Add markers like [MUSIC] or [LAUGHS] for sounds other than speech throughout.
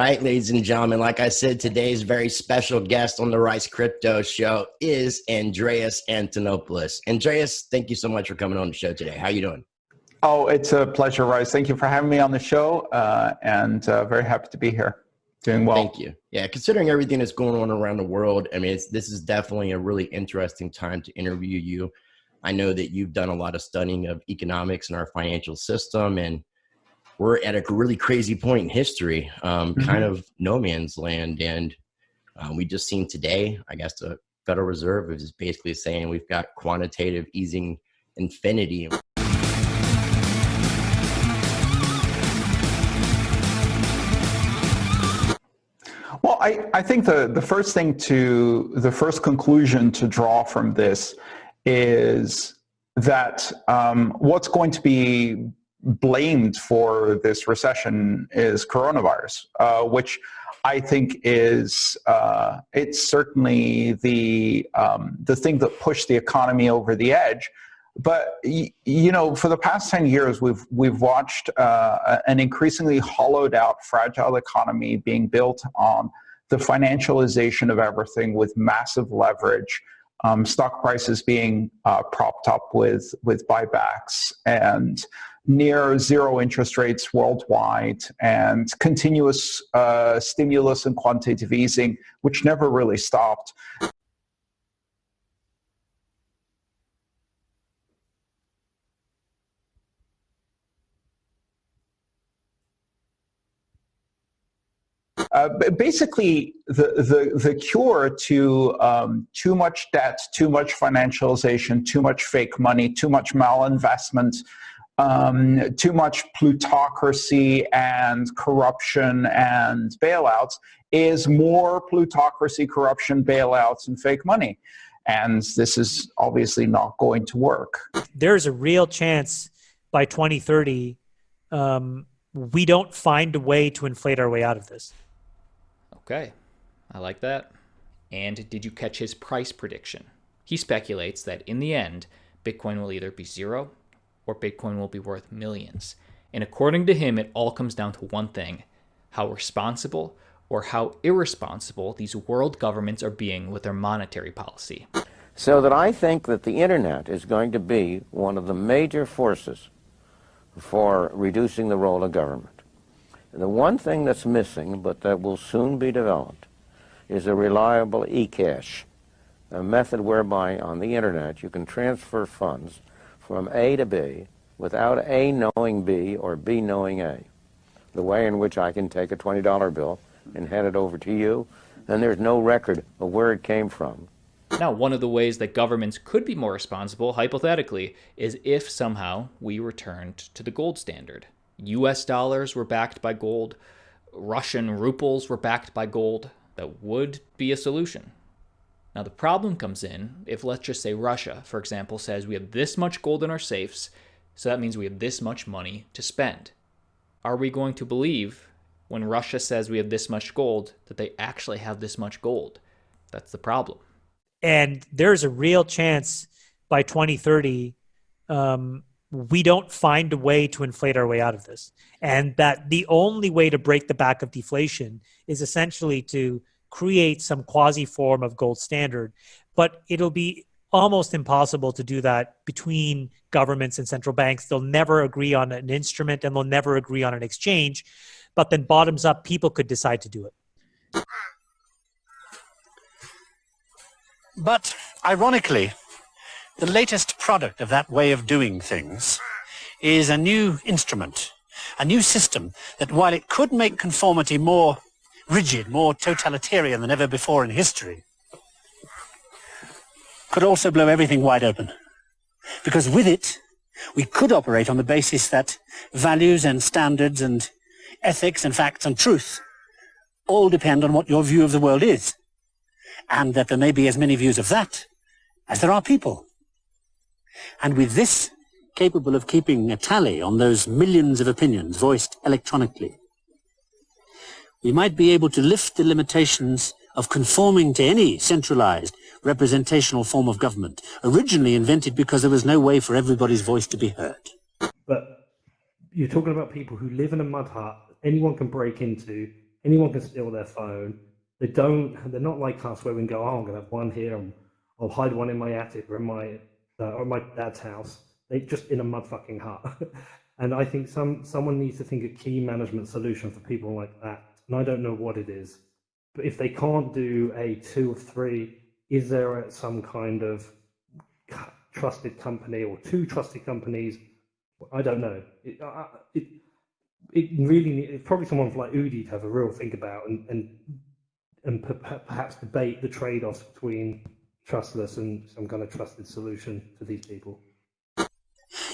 right, ladies and gentlemen, like I said, today's very special guest on the Rice Crypto Show is Andreas Antonopoulos. Andreas, thank you so much for coming on the show today. How you doing? Oh, it's a pleasure, Rice. Thank you for having me on the show, uh, and uh, very happy to be here. Doing well. Thank you. Yeah, considering everything that's going on around the world, I mean, this is definitely a really interesting time to interview you. I know that you've done a lot of studying of economics and our financial system, and we're at a really crazy point in history, um, mm-hmm. kind of no man's land. And um, we just seen today, I guess the Federal Reserve is basically saying we've got quantitative easing infinity. Well, I, I think the, the first thing to, the first conclusion to draw from this is that um, what's going to be blamed for this recession is coronavirus, uh, which I think is uh, it's certainly the um, the thing that pushed the economy over the edge. But you know, for the past ten years, we've we've watched uh, an increasingly hollowed out, fragile economy being built on the financialization of everything with massive leverage, um, stock prices being uh, propped up with with buybacks and near zero interest rates worldwide and continuous uh, stimulus and quantitative easing, which never really stopped. Uh, basically, the, the, the cure to um, too much debt, too much financialization, too much fake money, too much malinvestment, um, too much plutocracy and corruption and bailouts is more plutocracy, corruption, bailouts, and fake money. And this is obviously not going to work. There's a real chance by 2030 um, we don't find a way to inflate our way out of this. Okay, I like that. And did you catch his price prediction? He speculates that in the end, Bitcoin will either be zero or Bitcoin will be worth millions. And according to him, it all comes down to one thing how responsible or how irresponsible these world governments are being with their monetary policy. So that I think that the internet is going to be one of the major forces for reducing the role of government. The one thing that's missing, but that will soon be developed, is a reliable e-cash, a method whereby on the internet you can transfer funds from A to B without A knowing B or B knowing A. The way in which I can take a $20 bill and hand it over to you, and there's no record of where it came from. Now, one of the ways that governments could be more responsible, hypothetically, is if somehow we returned to the gold standard. US dollars were backed by gold, Russian rubles were backed by gold. That would be a solution. Now, the problem comes in if, let's just say, Russia, for example, says we have this much gold in our safes, so that means we have this much money to spend. Are we going to believe when Russia says we have this much gold that they actually have this much gold? That's the problem. And there's a real chance by 2030 um, we don't find a way to inflate our way out of this. And that the only way to break the back of deflation is essentially to create some quasi form of gold standard, but it'll be almost impossible to do that between governments and central banks. They'll never agree on an instrument and they'll never agree on an exchange. But then, bottoms up, people could decide to do it. But ironically, the latest product of that way of doing things is a new instrument, a new system that, while it could make conformity more rigid, more totalitarian than ever before in history, could also blow everything wide open. Because with it, we could operate on the basis that values and standards and ethics and facts and truth all depend on what your view of the world is. And that there may be as many views of that as there are people. And with this capable of keeping a tally on those millions of opinions voiced electronically, we might be able to lift the limitations of conforming to any centralized representational form of government, originally invented because there was no way for everybody's voice to be heard. But you're talking about people who live in a mud hut, anyone can break into, anyone can steal their phone. They don't. They're not like us where we can go. Oh, I'm gonna have one here. and I'll hide one in my attic or in my uh, or my dad's house. They just in a mudfucking hut. [LAUGHS] and I think some someone needs to think a key management solution for people like that. And I don't know what it is. But if they can't do a two or three, is there some kind of trusted company or two trusted companies? I don't know. It, uh, it, it really it's probably someone like Udi to have a real think about and and and perhaps debate the trade-offs between trustless and some kind of trusted solution for these people.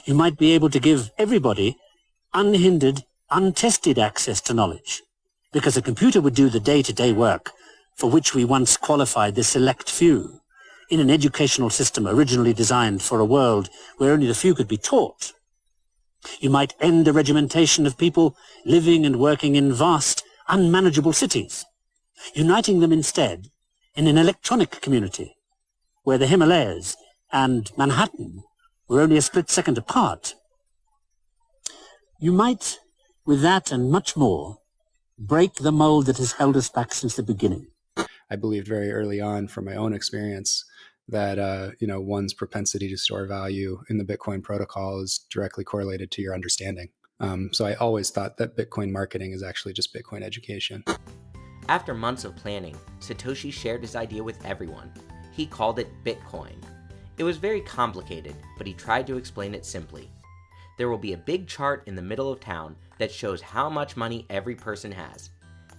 You might be able to give everybody unhindered, untested access to knowledge because a computer would do the day-to-day -day work for which we once qualified the select few in an educational system originally designed for a world where only the few could be taught. You might end the regimentation of people living and working in vast, unmanageable cities, uniting them instead in an electronic community where the Himalayas and Manhattan were only a split second apart. You might, with that and much more, break the mold that has held us back since the beginning. I believed very early on from my own experience that uh, you know one's propensity to store value in the Bitcoin protocol is directly correlated to your understanding. Um, so I always thought that Bitcoin marketing is actually just Bitcoin education. After months of planning, Satoshi shared his idea with everyone. He called it Bitcoin. It was very complicated, but he tried to explain it simply. There will be a big chart in the middle of town that shows how much money every person has.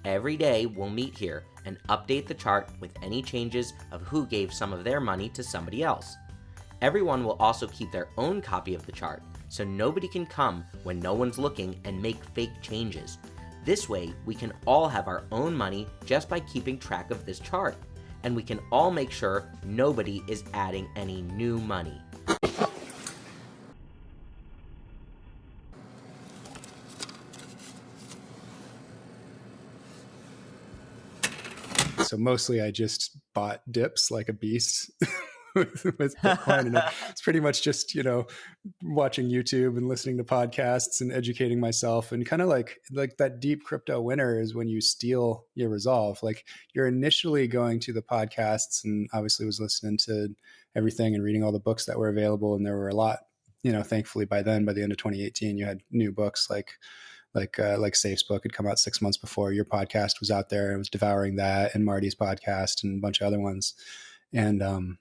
Every day we'll meet here and update the chart with any changes of who gave some of their money to somebody else. Everyone will also keep their own copy of the chart, so nobody can come when no one's looking and make fake changes. This way, we can all have our own money just by keeping track of this chart, and we can all make sure nobody is adding any new money. So mostly I just bought dips like a beast [LAUGHS] with, Bitcoin. [LAUGHS] and it's pretty much just, you know, watching YouTube and listening to podcasts and educating myself and kind of like, like that deep crypto winter is when you steel your resolve. Like you're initially going to the podcasts and obviously was listening to everything and reading all the books that were available. And there were a lot, you know, thankfully by then, by the end of 2018, you had new books like like uh, like Saif's book had come out six months before your podcast was out there. I was devouring that and Marty's podcast and a bunch of other ones. And um,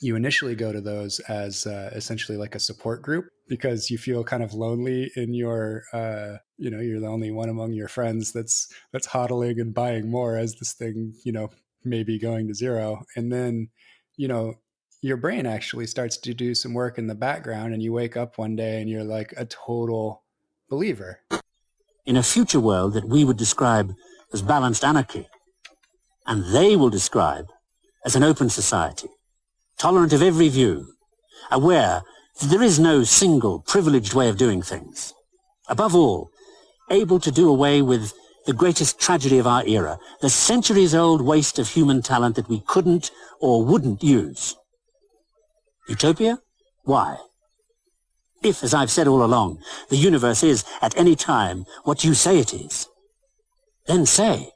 you initially go to those as uh, essentially like a support group because you feel kind of lonely in your uh, you know you're the only one among your friends that's that's hodling and buying more as this thing you know maybe going to zero and then you know your brain actually starts to do some work in the background and you wake up one day and you're like a total believer in a future world that we would describe as balanced anarchy, and they will describe as an open society, tolerant of every view, aware that there is no single privileged way of doing things. Above all, able to do away with the greatest tragedy of our era, the centuries-old waste of human talent that we couldn't or wouldn't use. Utopia? Why? If, as I've said all along, the universe is, at any time, what you say it is, then say,